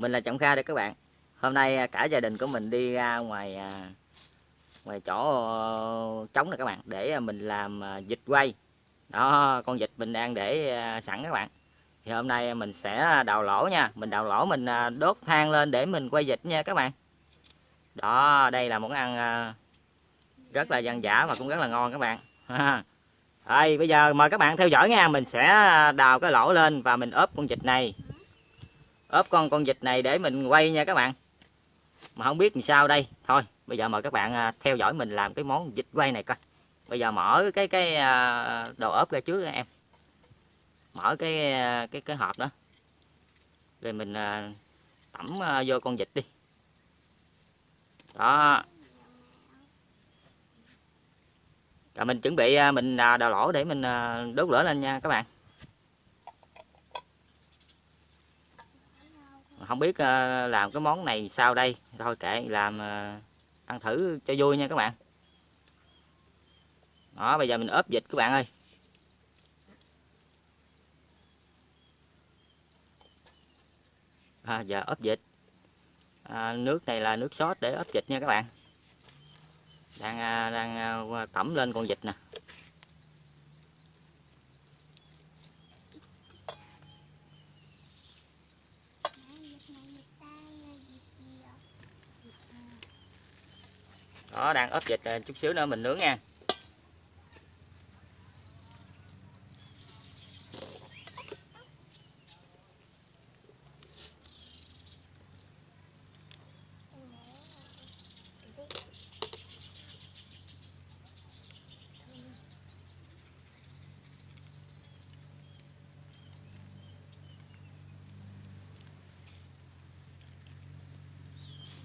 mình là Trọng Kha đây các bạn. Hôm nay à, cả gia đình của mình đi ra ngoài à, ngoài chỗ ờ, trống này các bạn, để à, mình làm vịt quay. Đó, con vịt mình đang để sẵn các bạn. Thì hôm nay mình sẽ đào lỗ nha. Mình đào lỗ, mình đốt than lên để mình quay vịt nha các bạn. Đó, đây là món ăn rất là dân dã và cũng rất là ngon các bạn. Đây bây giờ mời các bạn theo dõi nha. Mình sẽ đào cái lỗ lên và mình ốp con vịt này ốp con con vịt này để mình quay nha các bạn. Mà không biết làm sao đây. Thôi, bây giờ mời các bạn à, theo dõi mình làm cái món vịt quay này coi. Bây giờ mở cái cái à, đồ ốp ra trước em. Mở cái à, cái cái hộp đó. Rồi mình tẩm vô con vịt đi. Đó. Rồi mình chuẩn bị mình đào lỗ để mình đốt lửa lên nha các bạn. Không biết ờ, làm cái món này sao đây? Thôi kệ làm ờ, ăn thử cho vui nha các bạn. Đó bây giờ mình ốp vịt các bạn ơi. À, giờ ốp vịt à, nước này là nước sốt để ốp vịt nha các bạn. Đang à, đang à, tẩm lên con vịt nè. Đó, đang ốp vịt à, chút xíu nữa mình nướng nha.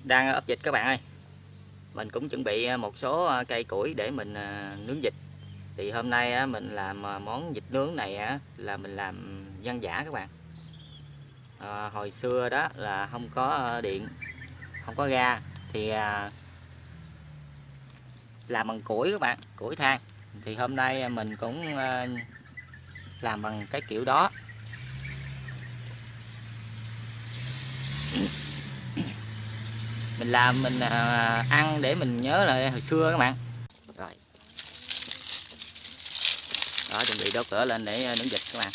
Đang ấp dịch các bạn ơi mình cũng chuẩn bị à, một số à, cây củi để mình à, nướng vịt. Thì hôm nay mình làm món vịt nướng này là mình làm dân giả các bạn. À, hồi xưa đó là không có điện không có ga. Thì làm bằng củi các bạn củi than. Thì hôm nay mình cũng làm bằng cái kiểu đó. Mình làm mình à, ăn để mình nhớ lại hồi xưa các bạn. Rồi. Đó chuẩn bị đốt lửa lên để à, nướng vịt các bạn.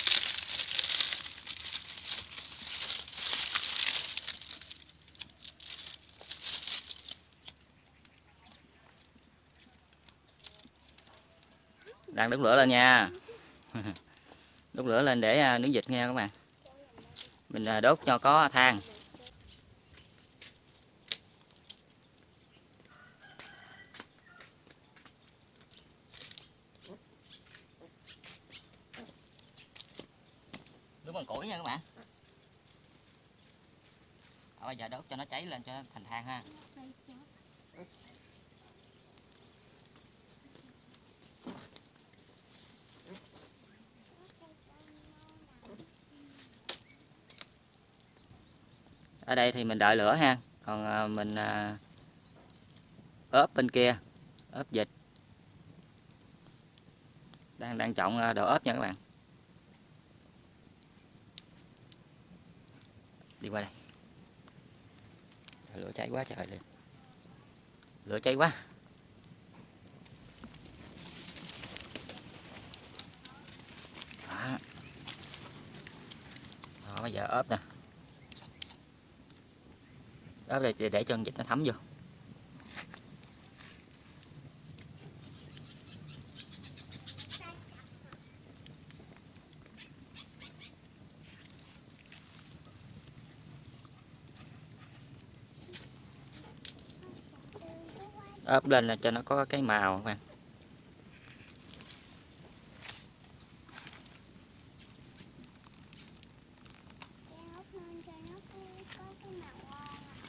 Đang đốt lửa lên nha. Đốt lửa lên để nướng vịt nha các bạn. Mình à, đốt cho có than đúng bằng củi nha các bạn ở bây giờ đốt cho nó cháy lên cho thành than ha. Ở đây thì mình đợi lửa ha. Còn à, mình à, ốp bên kia, ốp vịt đang đang chọn à, đồ ốp nha các bạn. Đi qua đây lửa cháy quá trời lên lửa cháy quá. Đó, đó bây giờ ốp nè. Ốp để để cho con vịt nó thấm vô. Ốp lên là cho nó có cái màu các bạn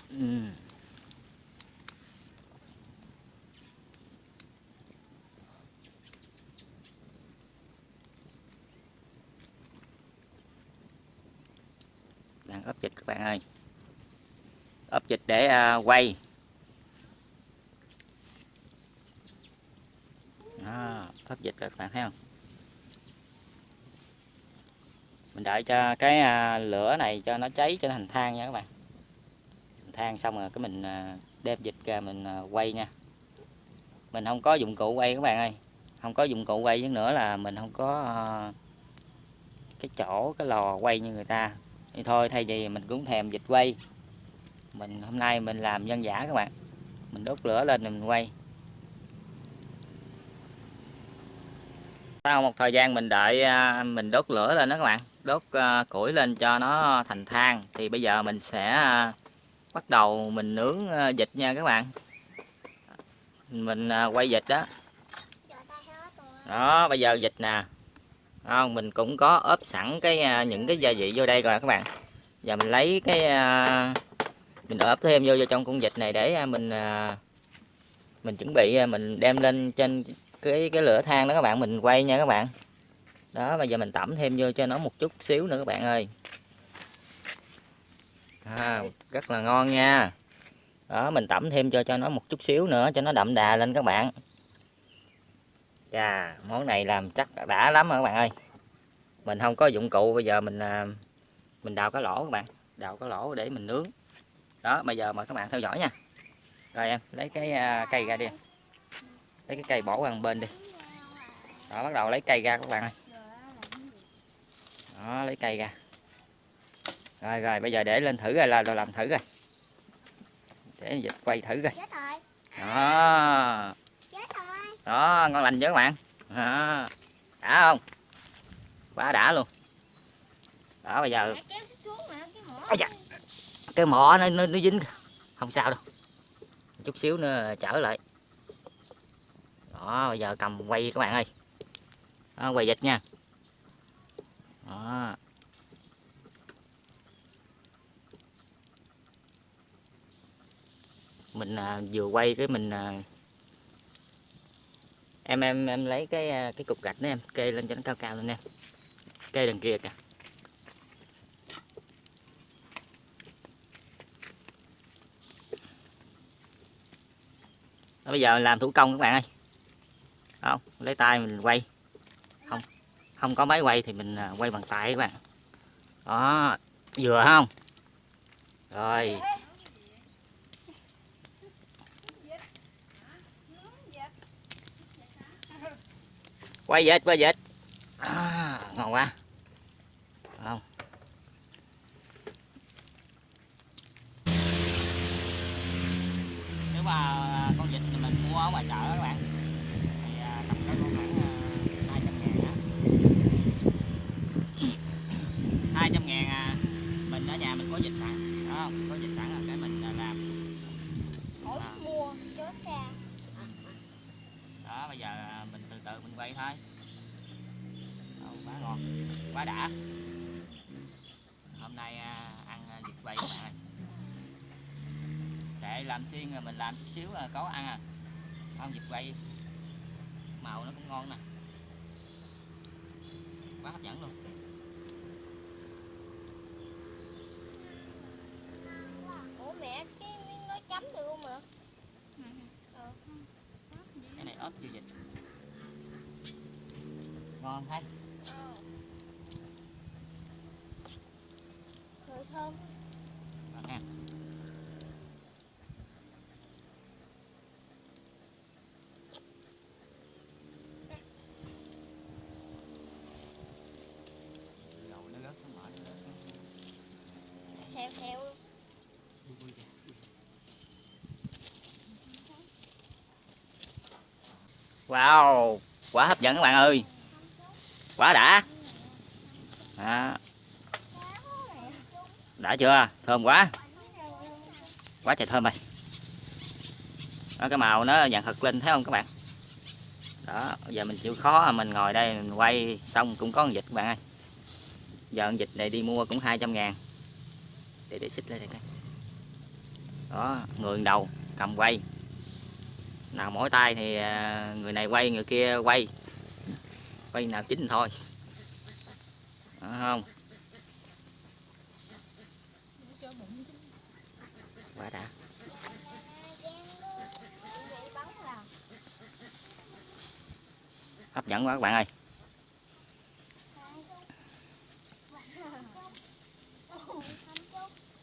ừ. đang ốp dịch các bạn ơi. Ốp dịch để uh, quay. Thoát dịch các bạn thấy không? Mình đợi cho cái à, lửa này cho nó cháy cho nó thành than nha các bạn. Than xong rồi cái mình à, đem dịch ra mình à, quay nha. Mình không có dụng cụ quay các bạn ơi. Không có dụng cụ quay với nữa là mình không có cái chỗ, cái lò quay như người ta. Thì thôi, thay vì mình cũng thèm dịch quay, mình hôm nay mình làm dân giả các bạn. Mình đốt lửa lên mình quay. Sau một thời gian mình đợi à, mình đốt lửa lên đó các bạn đốt à, củi lên cho nó thành than thì bây giờ mình sẽ à, bắt đầu mình nướng vịt nha các bạn. Mình quay vịt đó. Đó bây giờ vịt nè. Không mình cũng có ốp sẵn cái những cái gia vị vô đây rồi các bạn. Giờ mình lấy cái mình ốp thêm vô, vô trong con vịt này để mình mình chuẩn bị mình đem lên trên cái cái lửa than đó các bạn mình quay nha các bạn. Đó bây giờ mình tẩm thêm vô cho nó một chút xíu nữa các bạn ơi. À, rất là ngon nha. Đó mình tẩm thêm cho cho nó một chút xíu nữa cho nó đậm đà lên các bạn. Chà món này làm chắc đã lắm rồi các bạn ơi. Mình không có dụng cụ bây giờ mình à, mình đào cái lỗ các bạn. Đào cái lỗ để mình nướng. Đó bây giờ mời các bạn theo dõi nha. Rồi em lấy cái à, cây ra đi lấy cái cây bỏ qua bên đi. Đó bắt đầu lấy cây ra các bạn ơi. Đó lấy cây ra. Rồi rồi bây giờ để lên thử rồi là làm thử rồi để dịch quay thử rồi. Đó. Đó ngon lành chưa các bạn? Đó. đã không? Quá đã luôn. Đó bây giờ cái mỏ. Nó, nó, nó dính. Không sao đâu. Chút xíu nữa trở lại đó bây giờ cầm quay các bạn ơi. Đó, quay dịch nha. Đó. Mình à, vừa quay cái mình à, em em em lấy cái à, cái cục gạch đó em kê lên cho nó cao cao lên em. Kê đằng kia kìa. Bây giờ làm thủ công các bạn ơi không lấy tay mình quay. Không không có máy quay thì mình à, quay bằng tay các bạn. Đó vừa không? Rồi. Quay dệt quay dệt. À, ngon quá. 200 ngàn à. Mình ở nhà mình có dịch sẵn đó không có dịch sẵn là cái mình à, làm. Mua chó xe. Đó bây giờ à, mình từ từ mình quay thôi. Đó, quá ngon quá đã. Hôm nay à, ăn vịt quay các bạn ơi. Để làm xiên rồi mình làm chút xíu là có ăn à. Không vịt quay. Màu nó cũng ngon nè. Quá hấp dẫn luôn. Chưa vịt ngon thấy Ờ. Rồi thơm. ngon ha dầu nó rớt nó mở nó rớt nó Xèo xèo luôn. vui vui kìa. Wow, quá hấp dẫn các bạn ơi. Quá đã. Đó. Đã chưa? Thơm quá. Quá trời thơm rồi. Đó, cái màu nó vàng thật lên thấy không các bạn? Đó, giờ mình chịu khó mình ngồi đây mình quay xong cũng có con vịt các bạn ơi. Giờ con vịt này đi mua cũng 200 ngàn để để xích lên đây coi đó người đầu cầm quay nào mỗi tay thì à, người này quay, người kia quay. Quay nào chính thôi. Đó không? Quá đã. Hấp dẫn quá các bạn ơi.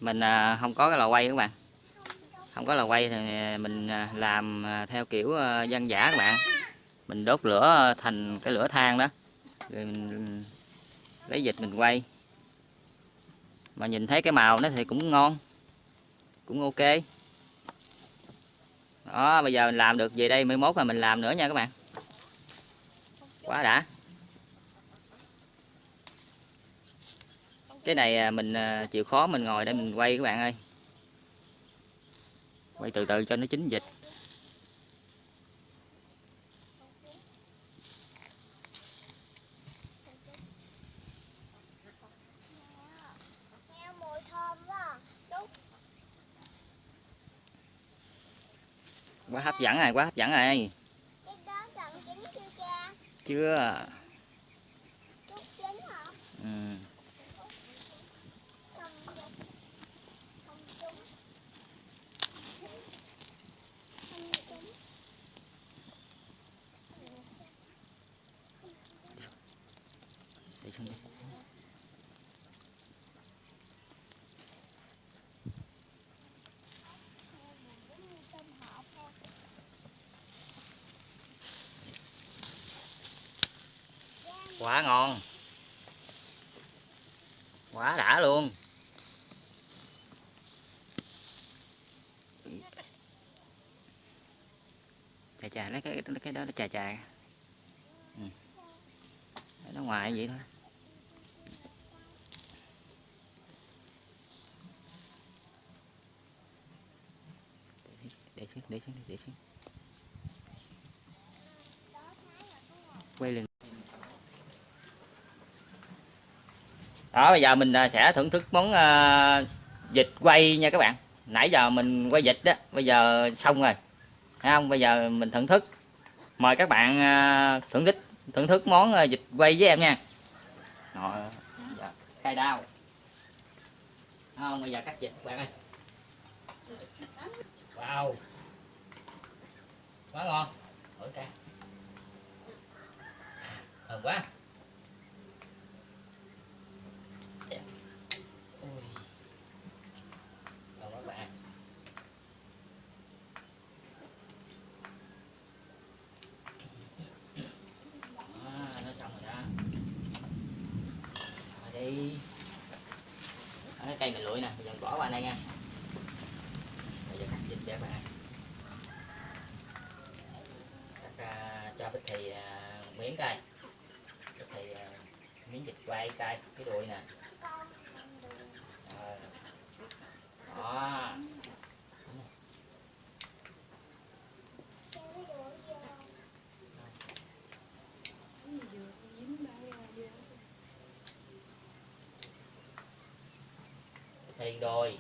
Mình à, không có cái lò quay các bạn không có là quay thì à, mình à, làm à, theo kiểu dân giả các bạn. Mình đốt lửa thành cái lửa than đó. Rồi mình ừ, lấy dịch mình quay. Mà nhìn thấy cái màu nó thì cũng ngon, cũng ok. Đó, bây giờ mình làm được về đây mai mốt là mình làm nữa nha các bạn. Quá đã. Cái này mình chịu khó mình ngồi để mình quay các bạn ơi quay từ từ cho nó chín vịt thơm quá à. hấp dẫn rồi quá hấp dẫn chín chưa hả ừ. không không trúng không trúng để quá ngon. Quá đã luôn. Chà chà, lấy cái cái đó nó chà chà. Ừ. ở nó ngoài vậy thôi. Để xuống để xuống để xuống. Quay liền. Đó bây giờ mình à, sẽ thưởng thức món à, vịt quay nha các bạn. Nãy giờ mình quay vịt đó bây giờ xong rồi. Thấy không? Bây giờ mình thưởng thức. Mời các bạn uh, thưởng thức thưởng thức món à, vịt quay với em nha. Rồi dạ, cay đao. Thấy không? Bây giờ cắt vịt các bạn ơi. Wow quá ngon. Đó Rồi thơm quá cái cây mình lụi nè. Bây giờ bỏ qua đây nha. Bây giờ cắt dịch cho các bạn cắt à, cho bích thì à, miếng cây bích thì à, miếng vịt quay cây cái đuôi nè. Đó. Thì đồi